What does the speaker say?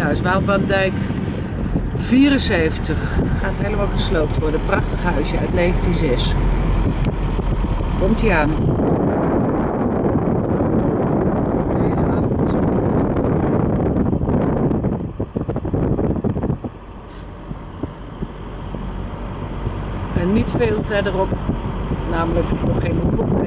huis, Waalbaandijk 74. Gaat helemaal gesloopt worden. Prachtig huisje uit 1906. Komt ie aan. En niet veel verderop, namelijk nog geen hoek.